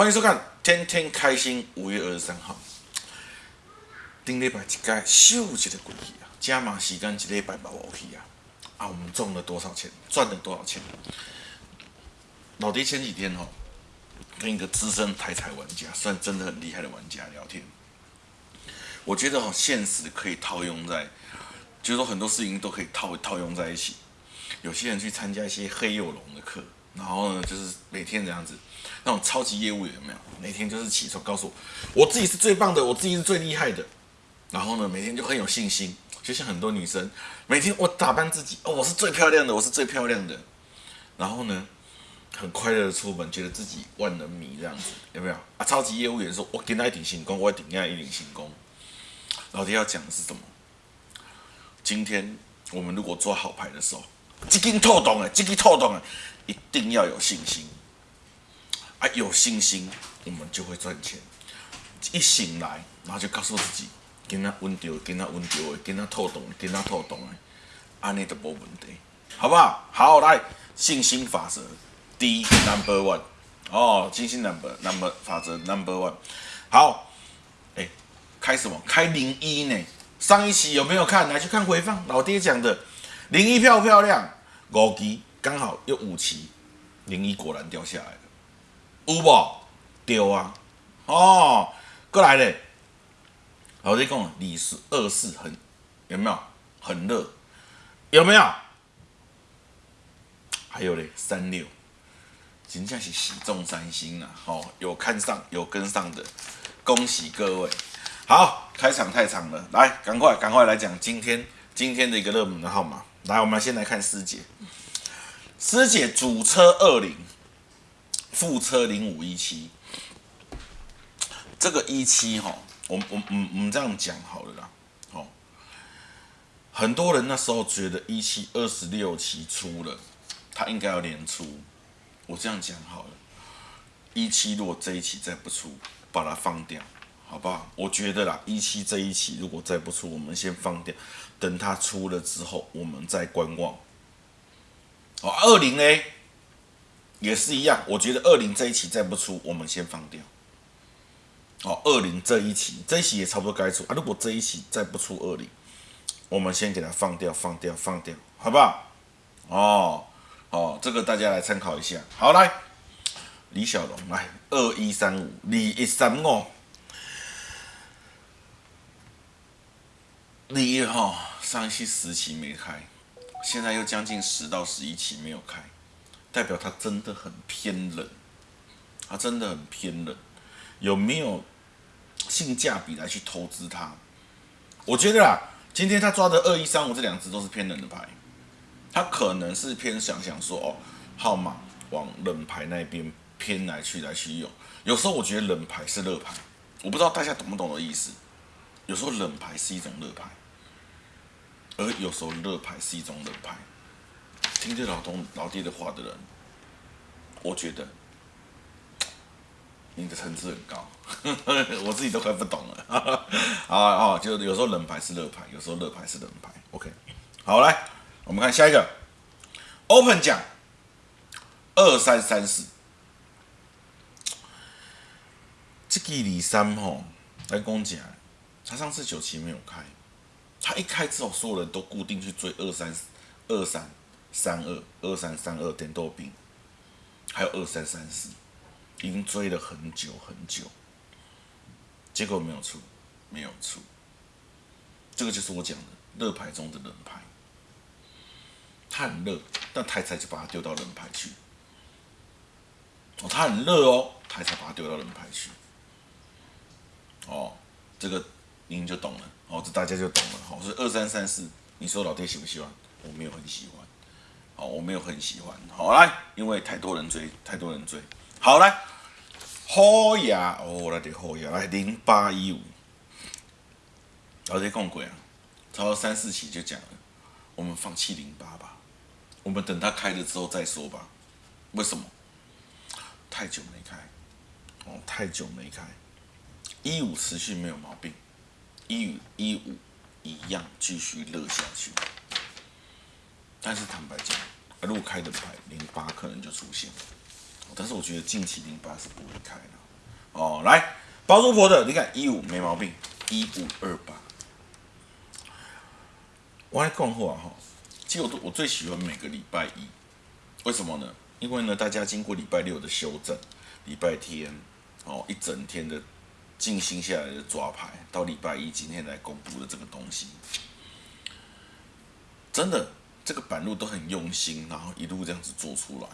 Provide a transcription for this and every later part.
欢迎收看《天天开心》。五月二十三号，顶礼拜一个秀一个过去啊，加码时间一礼拜冇去啊。啊，我们中了多少钱？赚了多少钱？老爹前几天哈，跟一个资深台彩玩家，算真的很厉害的玩家聊天。我觉得哦，现实可以套用在，就是说很多事情都可以套套用在一起。有些人去参加一些黑幼龙的课，然后呢，就是每天这样子，那种超级业务员有没有？每天就是起床告诉我，我自己是最棒的，我自己是最厉害的。然后呢，每天就很有信心，就像很多女生，每天我打扮自己，哦，我是最漂亮的，我是最漂亮的。然后呢，很快乐的出门，觉得自己万人迷这样子，有没有？啊，超级业务员说，我给他一顶新功，我顶下一顶新功。老爹要讲的是什么？今天我们如果做好牌的时候，积金透懂哎，积金透懂哎，一定要有信心啊！有信心，我们就会赚钱。一醒来，然后就告诉自己，跟他稳掉，跟他稳掉的，跟他透懂，跟他透懂的，安尼都无问题，好不好？好，来信心法则第一 number one，哦，信心 number number 法则 number one，好，哎，开什么？开零一呢？上一期有没有看？来去看回放，老爹讲的。零一漂不漂亮？五期刚好又五期，零一果然掉下来了，有无？丢啊！哦，过来嘞！老弟讲，李是二四很有没有？很热，有没有？还有嘞，三六，真正是喜中三星啊！哦，有看上有跟上的，恭喜各位！好，开场太长了，来，赶快赶快来讲今天今天的一个热门的号码。来，我们先来看师姐。师姐主车二零，副车零五一七。这个一七哈，我我我我们这样讲好了啦。哦，很多人那时候觉得一七二十六期出了，它应该要连出。我这样讲好了，一七如果这一期再不出，把它放掉，好不好？我觉得啦，一七这一期如果再不出，我们先放掉。等它出了之后，我们再观望。哦，二零 A 也是一样，我觉得二零这一期再不出，我们先放掉。哦，二零这一期，这一期也差不多该出啊。如果这一期再不出二零，我们先给它放掉，放掉，放掉，好不好？哦，哦，这个大家来参考一下。好，来，李小龙，来，二一三五，二一三五，你哈。上期十期没开，现在又将近十到十一期没有开，代表它真的很偏冷，它真的很偏冷。有没有性价比来去投资它？我觉得啦，今天他抓的二一三五这两只都是偏冷的牌，他可能是偏想想说哦，号码往冷牌那边偏来去来去用。有时候我觉得冷牌是热牌，我不知道大家懂不懂的意思。有时候冷牌是一种热牌。而有时候热牌是一种冷牌，听这老东老爹的话的人，我觉得你的层次很高，我自己都快不懂了。啊啊，就有时候冷牌是热牌，有时候热牌是冷牌。OK，好来，我们看下一个，Open 奖二三三四，这个李三吼来讲讲，他上次九期没有开。他一开之后，所有人都固定去追二三二三三二二三三二点豆饼，还有二三三四，已经追了很久很久，结果没有出，没有出。这个就是我讲的热牌中的冷牌，它很热，但台才就把它丢到冷牌去。哦，它很热哦，台才把它丢到冷牌去。哦，这个您就懂了。哦，这大家就懂了。好，所以二三三四，你说老爹喜不喜欢？我没有很喜欢。好，我没有很喜欢。好来，因为太多人追，太多人追。好来，好呀，哦，来点好呀，来零八一五。老爹讲过啊，超过三四期就讲了，我们放弃零八吧，我们等它开了之后再说吧。为什么？太久没开，哦，太久没开，一五持续没有毛病。一五一五一样继续热下去，但是坦白讲，如果开的牌零八可能就出现，但是我觉得近期零八是不会开的，哦，来包租婆的，你看一五没毛病，一五二八。我来讲话哈，其实我我最喜欢每个礼拜一，为什么呢？因为呢，大家经过礼拜六的修正，礼拜天哦一整天的静心下来的抓牌，到礼拜一今天来公布的这个东西，真的这个板路都很用心，然后一路这样子做出来。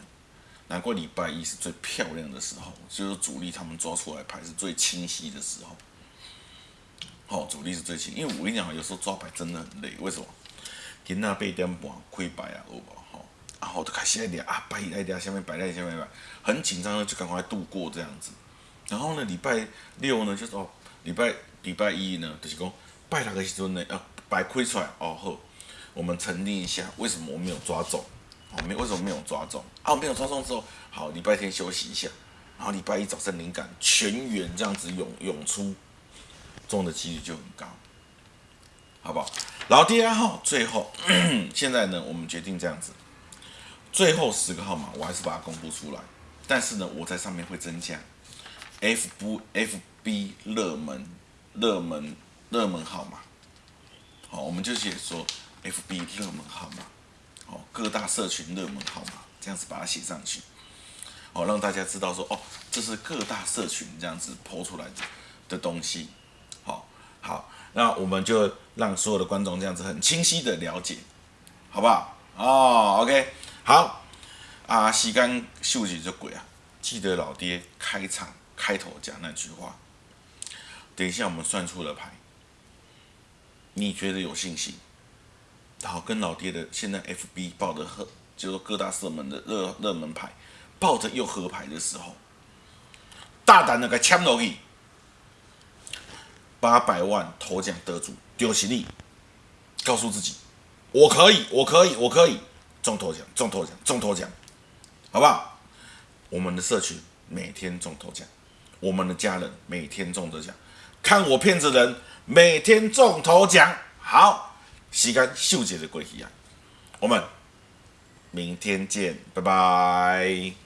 难怪礼拜一是最漂亮的时候，就是主力他们抓出来牌是最清晰的时候。好，主力是最清，因为我跟你讲，有时候抓牌真的很累。为什么？今仔八点半开牌啊，有无？吼，然后就开始在啊，摆在在下面摆在下面摆，很紧张的就赶快度过这样子。然后呢，礼拜六呢，就是哦，礼拜礼拜一呢，就是讲拜六的时阵呢，啊，摆开出来哦好，我们沉淀一下，为什么我没有抓中？哦，没为什么没有抓中？啊，没有抓中之后，好，礼拜天休息一下，然后礼拜一早上灵感全员这样子涌涌出，中的几率就很高，好不好？然后第二号最后，现在呢，我们决定这样子，最后十个号码我还是把它公布出来，但是呢，我在上面会增加 F 不 F B 热门热门热门号码，好，我们就写说 F B 热门号码。哦，各大社群热门号码，这样子把它写上去，哦，让大家知道说，哦，这是各大社群这样子抛出来的的东西，好，好，那我们就让所有的观众这样子很清晰的了解，好不好？哦，OK，好，啊，时间休息就鬼啊，记得老爹开场。开头讲那句话，等一下我们算出了牌，你觉得有信心？然后，跟老爹的现在 FB 报的合，就是各大热门的热热门牌，抱着又合牌的时候，大胆的给签落去，八百万头奖得主丢起力，告诉自己，我可以，我可以，我可以。中头奖，中头奖，中头奖，好不好？我们的社群每天中头奖，我们的家人每天中头奖，看我骗子人每天中头奖，好。时间秀姐的过去啊，我们明天见，拜拜。